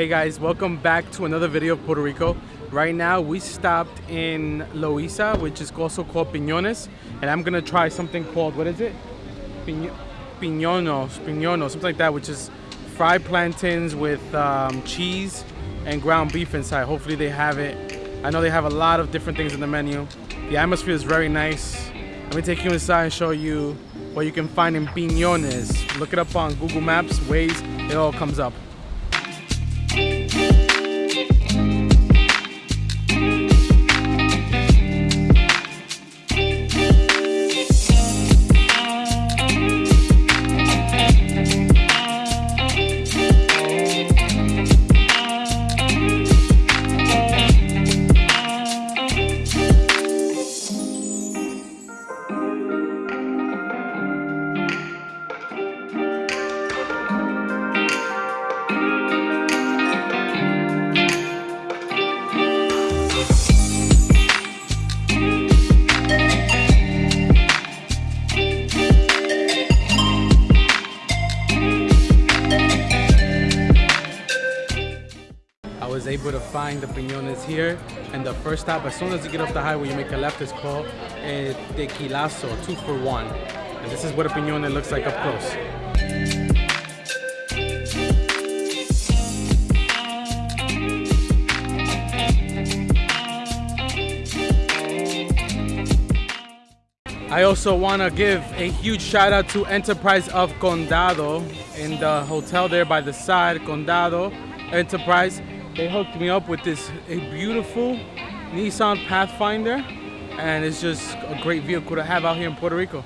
Hey guys, welcome back to another video of Puerto Rico. Right now we stopped in Loíza, which is also called Piñones, and I'm gonna try something called, what is it? Piño piñonos, piñonos, something like that, which is fried plantains with um, cheese and ground beef inside. Hopefully they have it. I know they have a lot of different things in the menu. The atmosphere is very nice. Let me take you inside and show you what you can find in Piñones. Look it up on Google Maps, Waze, it all comes up. Find the piñones here. And the first stop as soon as you get off the highway you make a left is called eh, tequilazo two for one. And this is what a piñone looks like up close. I also want to give a huge shout out to Enterprise of Condado in the hotel there by the side, Condado Enterprise. They hooked me up with this a beautiful Nissan Pathfinder and it's just a great vehicle to have out here in Puerto Rico.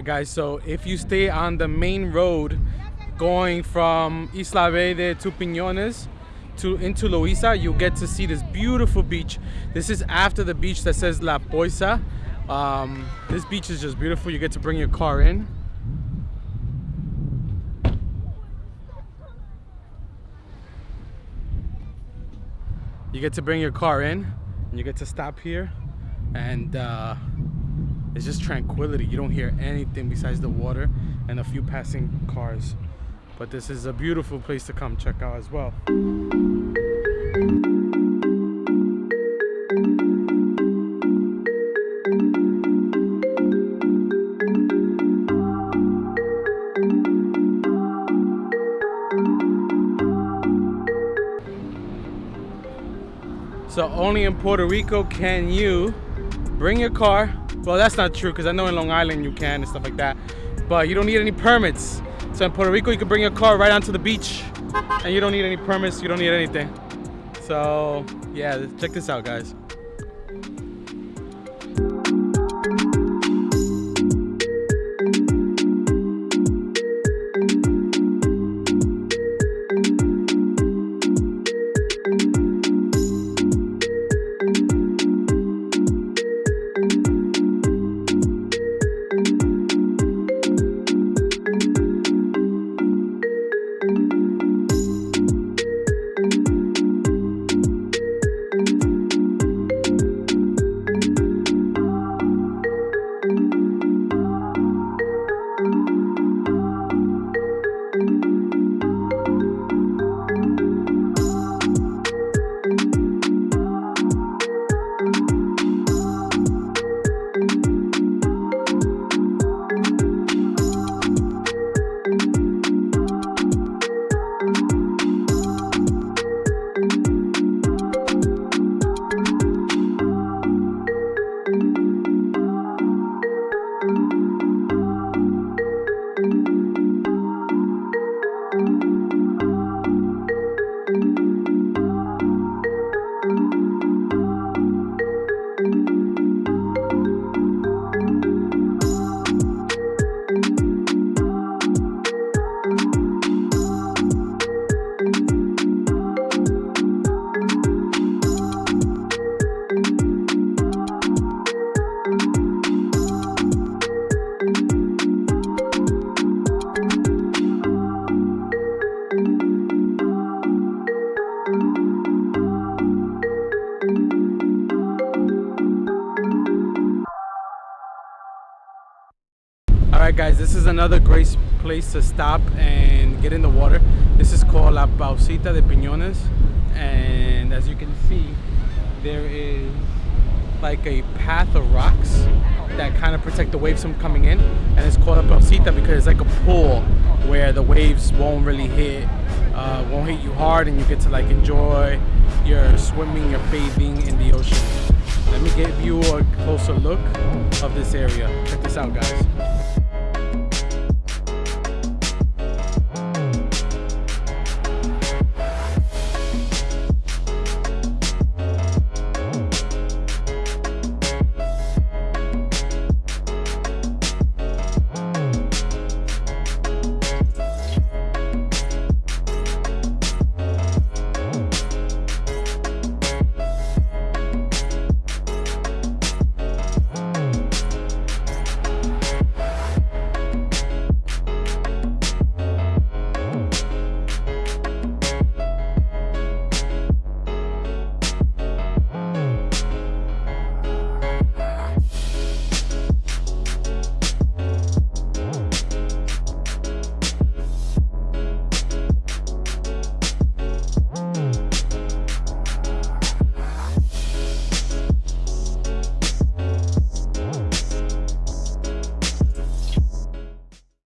Right, guys. So if you stay on the main road going from Isla Verde to Piñones to into Loiza, you'll get to see this beautiful beach. This is after the beach that says La Poisa. Um, this beach is just beautiful. You get to bring your car in. You get to bring your car in and you get to stop here and uh, it's just tranquility. You don't hear anything besides the water and a few passing cars. But this is a beautiful place to come check out as well. So only in Puerto Rico can you bring your car. Well, that's not true because I know in Long Island you can and stuff like that. But you don't need any permits. So in Puerto Rico, you can bring your car right onto the beach and you don't need any permits. You don't need anything. So yeah, check this out, guys. Alright guys, this is another great place to stop and get in the water. This is called La Pocita de Piñones and as you can see there is like a path of rocks that kind of protect the waves from coming in and it's called a Pocita because it's like a pool where the waves won't really hit uh, won't hit you hard and you get to like enjoy your swimming, your bathing in the ocean. Let me give you a closer look of this area. Check this out guys.